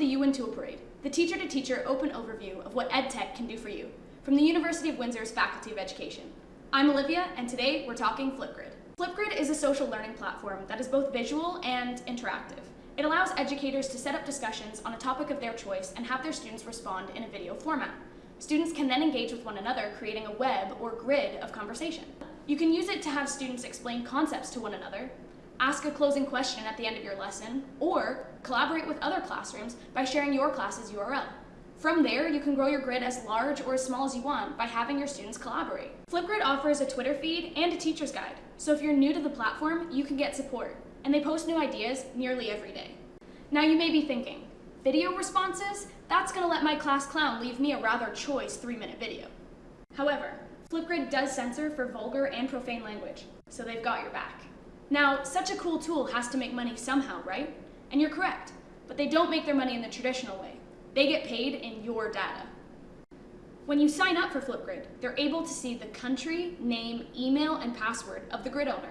the UWin Tool Parade, the teacher-to-teacher open overview of what EdTech can do for you, from the University of Windsor's Faculty of Education. I'm Olivia, and today we're talking Flipgrid. Flipgrid is a social learning platform that is both visual and interactive. It allows educators to set up discussions on a topic of their choice and have their students respond in a video format. Students can then engage with one another, creating a web or grid of conversation. You can use it to have students explain concepts to one another, ask a closing question at the end of your lesson, or collaborate with other classrooms by sharing your class's URL. From there, you can grow your grid as large or as small as you want by having your students collaborate. Flipgrid offers a Twitter feed and a teacher's guide, so if you're new to the platform, you can get support, and they post new ideas nearly every day. Now you may be thinking, video responses? That's gonna let my class clown leave me a rather choice three minute video. However, Flipgrid does censor for vulgar and profane language, so they've got your back. Now, such a cool tool has to make money somehow, right? And you're correct, but they don't make their money in the traditional way. They get paid in your data. When you sign up for Flipgrid, they're able to see the country, name, email, and password of the grid owner.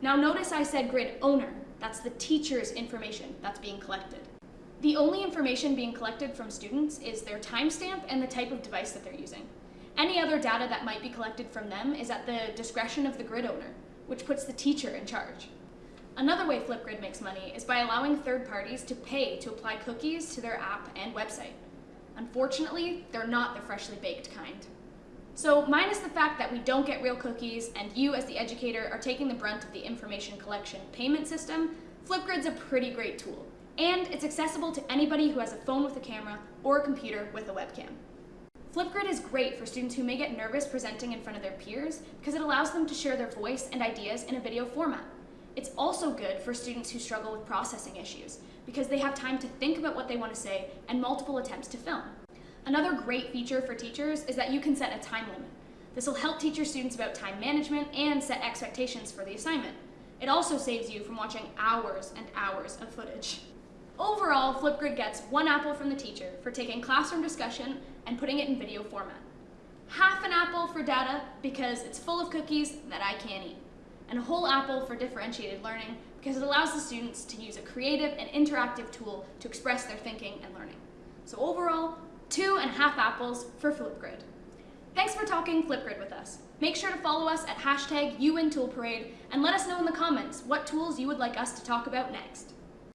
Now notice I said grid owner. That's the teacher's information that's being collected. The only information being collected from students is their timestamp and the type of device that they're using. Any other data that might be collected from them is at the discretion of the grid owner which puts the teacher in charge. Another way Flipgrid makes money is by allowing third parties to pay to apply cookies to their app and website. Unfortunately, they're not the freshly baked kind. So minus the fact that we don't get real cookies and you as the educator are taking the brunt of the information collection payment system, Flipgrid's a pretty great tool. And it's accessible to anybody who has a phone with a camera or a computer with a webcam. Flipgrid is great for students who may get nervous presenting in front of their peers because it allows them to share their voice and ideas in a video format. It's also good for students who struggle with processing issues because they have time to think about what they want to say and multiple attempts to film. Another great feature for teachers is that you can set a time limit. This will help teach your students about time management and set expectations for the assignment. It also saves you from watching hours and hours of footage. Overall, Flipgrid gets one apple from the teacher for taking classroom discussion and putting it in video format. Half an apple for data because it's full of cookies that I can't eat. And a whole apple for differentiated learning because it allows the students to use a creative and interactive tool to express their thinking and learning. So overall, two and a half apples for Flipgrid. Thanks for talking Flipgrid with us. Make sure to follow us at hashtag UWinToolParade and let us know in the comments what tools you would like us to talk about next.